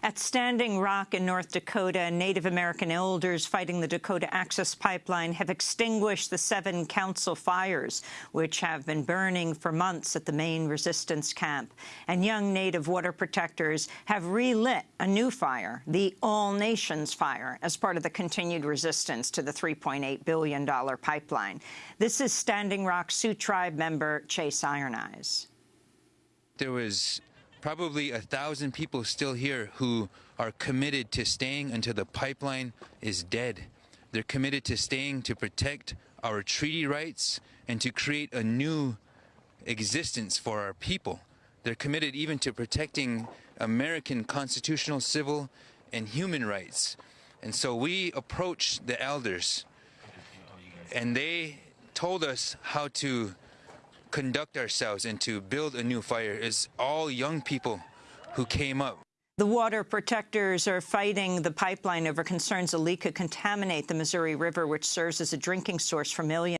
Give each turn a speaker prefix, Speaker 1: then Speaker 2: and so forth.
Speaker 1: At Standing Rock in North Dakota, Native American elders fighting the Dakota Access Pipeline have extinguished the seven council fires, which have been burning for months at the main resistance camp. And young Native water protectors have relit a new fire, the All Nations Fire, as part of the continued resistance to the $3.8 billion pipeline. This is Standing Rock Sioux Tribe member Chase Iron Eyes.
Speaker 2: There was probably a thousand people still here who are committed to staying until the pipeline is dead. They're committed to staying to protect our treaty rights and to create a new existence for our people. They're committed even to protecting American constitutional, civil, and human rights. And so we approached the elders and they told us how to conduct ourselves and to build a new fire is all young people who came up.
Speaker 1: The water protectors are fighting the pipeline over concerns a leak could contaminate the Missouri River, which serves as a drinking source for millions.